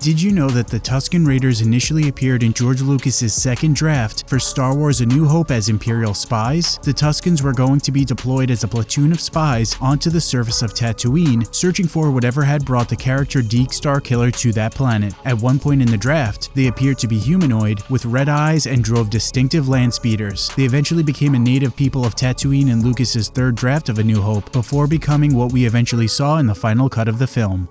Did you know that the Tusken Raiders initially appeared in George Lucas's second draft for Star Wars A New Hope as Imperial spies? The Tuskens were going to be deployed as a platoon of spies onto the surface of Tatooine, searching for whatever had brought the character Deak Starkiller to that planet. At one point in the draft, they appeared to be humanoid, with red eyes and drove distinctive land speeders. They eventually became a native people of Tatooine in Lucas's third draft of A New Hope, before becoming what we eventually saw in the final cut of the film.